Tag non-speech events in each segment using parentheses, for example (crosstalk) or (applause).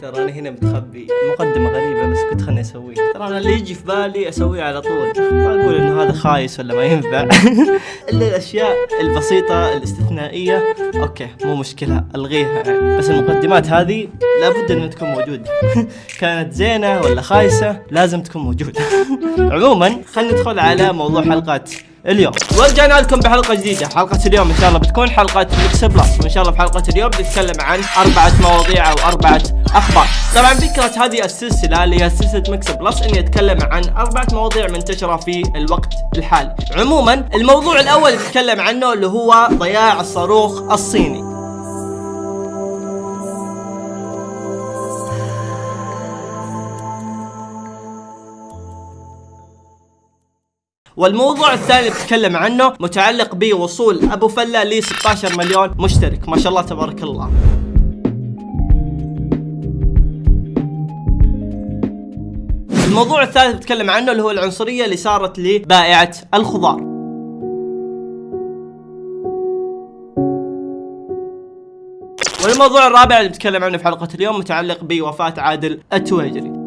ترى أنا هنا متخبي. مقدمة غريبة بس كنت خلني أسويها. ترى أنا اللي يجي في بالي اسويه على طول. ما أقول إنه هذا خايس ولا ما ينفع. الا (laughs) الأشياء البسيطة الاستثنائية okay مو مشكلة. ألغيها. يعني بس المقدمات هذه لابد إنها تكون موجودة. (laughs) كانت زينة ولا خايسة لازم تكون موجودة. (laughs) عموما خلينا ندخل على موضوع حلقة اليوم. ورجعنا لكم بحلقة جديدة. حلقة اليوم إن شاء الله بتكون حلقة mix plus وإن شاء الله في حلقة اليوم بنتكلم عن أربعة مواضيع أو أربعة أخبار. طبعا فكرة هذه السلسلة اللي هي سلسلة mix plus إني أتكلم عن أربعة مواضيع منتشرة في الوقت الحالي. عموما الموضوع الأول اللي بتكلم عنه اللي هو ضياع الصاروخ الصيني. والموضوع الثاني اللي بتكلم عنه متعلق بوصول أبو فله ل 16 مليون مشترك. ما شاء الله تبارك الله. الموضوع الثالث بتكلم عنه اللي هو العنصرية اللي صارت لبائعة الخضار. والموضوع الرابع اللي بتكلم عنه في حلقة اليوم متعلق بوفاة عادل التويجري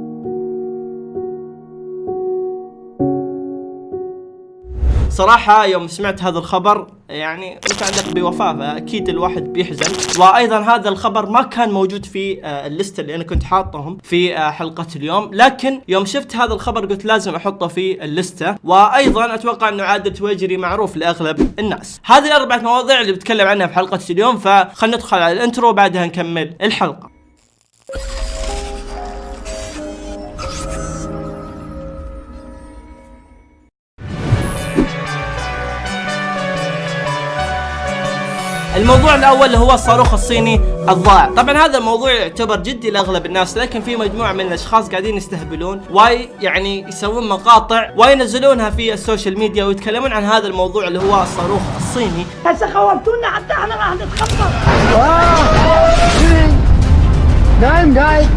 صراحة يوم سمعت هذا الخبر يعني متعلق بوفاة فأكيد الواحد بيحزن. وأيضا هذا الخبر ما كان موجود في آه، ال list اللي أنا كنت حاطهم في آه، حلقة اليوم. لكن يوم شفت هذا الخبر قلت لازم أحطه في ال list. وأيضا أتوقع أنه عادل التويجري معروف لأغلب الناس. هذه الأربعة مواضيع اللي بتكلم عنها في حلقة اليوم فخلنا ندخل على ال intro وبعدها نكمل الحلقة. الموضوع الأول اللي هو الصاروخ الصيني الضائع. طبعا هذا الموضوع يعتبر جدي لأغلب الناس لكن في مجموعة من الأشخاص قاعدين يستهبلون واي يعني يسوون مقاطع وينزلونها في السوشيال ميديا ويتكلمون عن هذا الموضوع اللي هو الصاروخ الصيني. هسه خوفتونا حتى إحنا راح نتخبط. نايم نايم.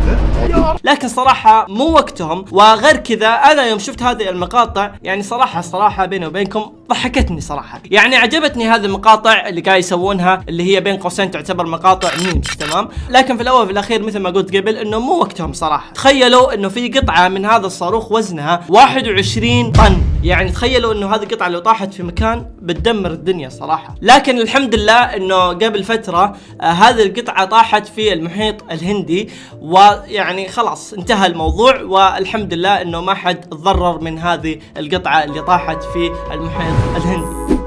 لكن صراحة مو وقتهم وغير كذا أنا يوم شفت هذه المقاطع يعني صراحة صراحة بيني وبينكم ضحكتني صراحة. يعني عجبتني هذه المقاطع اللي قاعد يسوونها اللي هي بين قوسين تعتبر مقاطع ميمز تمام؟ لكن في الأول وفي الأخير مثل ما قلت قبل إنه مو وقتهم صراحة. تخيلوا إنه في قطعة من هذا الصاروخ وزنها 21 طن. يعني تخيلوا إنه هذه القطعة لو طاحت في مكان بتدمر الدنيا صراحة. لكن الحمد لله إنه قبل فترة آه هذه القطعة طاحت في المحيط الهندي ويعني خلاص انتهى الموضوع والحمد لله إنه ما حد تضرر من هذه القطعة اللي طاحت في المحيط الهندي.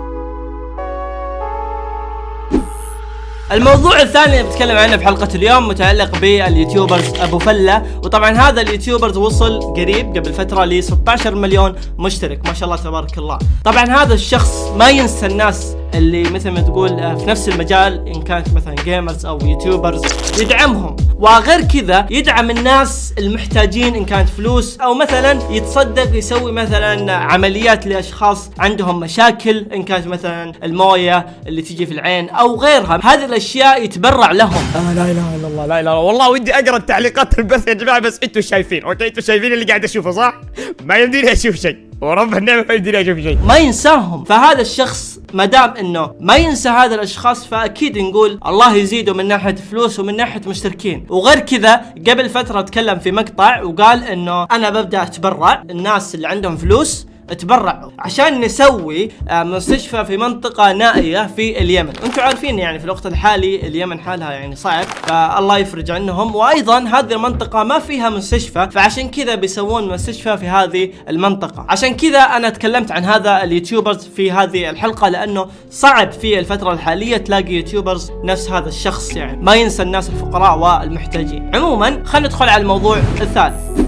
الموضوع الثاني اللي بتكلم عنه في حلقة اليوم متعلق بال YouTubers أبو فلة. وطبعا هذا ال YouTubers وصل قريب قبل فترة ل 16 مليون مشترك. ما شاء الله تبارك الله. طبعا هذا الشخص ما ينسى الناس اللي مثل ما تقول آه، في نفس المجال إن كانت مثلا gamers أو YouTubers يدعمهم. وغير كذا يدعم الناس المحتاجين إن كانت فلوس أو مثلا يتصدق يسوي مثلا عمليات لأشخاص عندهم مشاكل إن كانت مثلا الموية اللي تجي في العين أو غيرها. هذه الأشياء يتبرع لهم. آه لا إله إلا الله لا إله إلا الله. والله ودي أقرأ التعليقات البث يا جماعة بس أنتم شايفين أوكي؟ أنتم شايفين اللي قاعد أشوفه صح؟ ما يمديني أشوف شيء. ورب النعمة ما يمديني أشوف شيء. ما ينساهم. فهذا الشخص ما دام إنه ما ينسى هذا الأشخاص فأكيد نقول الله يزيده من ناحية فلوس ومن ناحية مشتركين. وغير كذا قبل فترة تكلم في مقطع وقال إنه أنا ببدأ أتبرع. الناس اللي عندهم فلوس تبرعوا عشان نسوي آه، مستشفى في منطقة نائية في اليمن. أنتم عارفين يعني في الوقت الحالي اليمن حالها يعني صعب فالله يفرج عنهم. وأيضا هذه المنطقة ما فيها مستشفى فعشان كذا بيسوون مستشفى في هذه المنطقة. عشان كذا أنا تكلمت عن هذا ال YouTubers في هذه الحلقة لأنه صعب في الفترة الحالية تلاقي YouTubers نفس هذا الشخص يعني. ما ينسى الناس الفقراء والمحتاجين. عموما خلينا ندخل على الموضوع الثالث.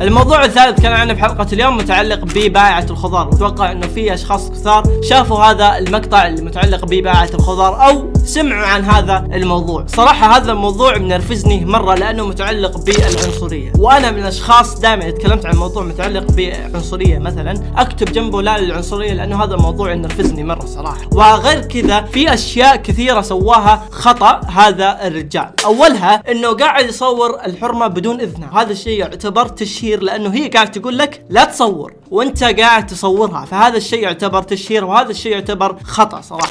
الموضوع الثالث كان عنه في حلقة اليوم متعلق ببائعة الخضار. واتوقع إنه في أشخاص كثار شافوا هذا المقطع اللي متعلق ببائعة الخضار أو سمعوا عن هذا الموضوع. صراحة هذا الموضوع منرفزني مرة لأنه متعلق بالعنصرية. وأنا من الأشخاص دائما تكلمت عن موضوع متعلق بعنصرية مثلا أكتب جنبه لا للعنصرية لأنه هذا الموضوع ينرفزني مرة صراحة. وغير كذا في أشياء كثيرة سواها خطأ هذا الرجال. أولها إنه قاعد يصور الحرمة بدون اذنها هذا الشيء يعتبر تشهير لأنه هي قاعد تقول لك لا تصور وأنت قاعد تصورها. فهذا الشيء يعتبر تشهير وهذا الشيء يعتبر خطأ صراحة.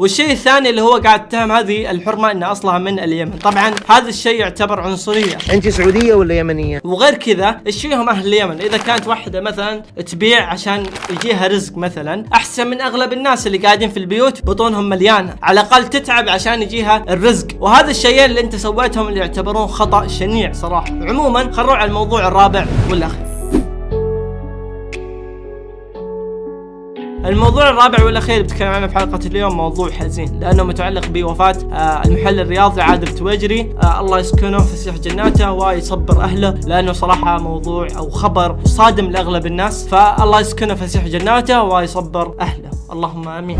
والشيء الثاني اللي هو قاعد يتهم هذه الحرمة إنها أصلها من اليمن. طبعا هذا الشيء يعتبر عنصرية. أنت سعودية ولا يمنية؟ وغير كذا إيش فيهم أهل اليمن. إذا كانت واحدة مثلا تبيع عشان يجيها رزق مثلا أحسن من أغلب الناس اللي قاعدين في البيوت بطونهم مليانة. على الأقل تتعب عشان يجيها الرزق. وهذا الشيئين اللي أنت سويتهم اللي يعتبرون خطأ شنيع صراحة. عموما خلينا على الموضوع الرابع والأخير. الموضوع الرابع والأخير بتكلم عنه في حلقة اليوم موضوع حزين لأنه متعلق بوفاة آه المحلل الرياضي عادل التويجري آه الله يسكنه فسيح جناته ويصبر أهله لأنه صراحة موضوع أو خبر صادم لأغلب الناس. فالله يسكنه فسيح جناته ويصبر أهله. اللهم آمين.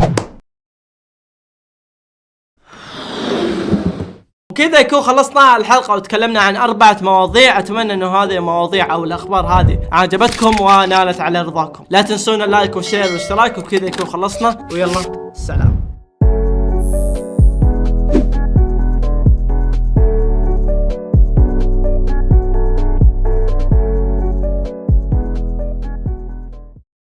وكذا يكون خلصنا الحلقة وتكلمنا عن أربعة مواضيع. أتمنى أنه هذه المواضيع أو الأخبار هذه عجبتكم ونالت على رضاكم. لا تنسون ال like وال share والاشتراك وكذا يكون خلصنا. ويلا سلام.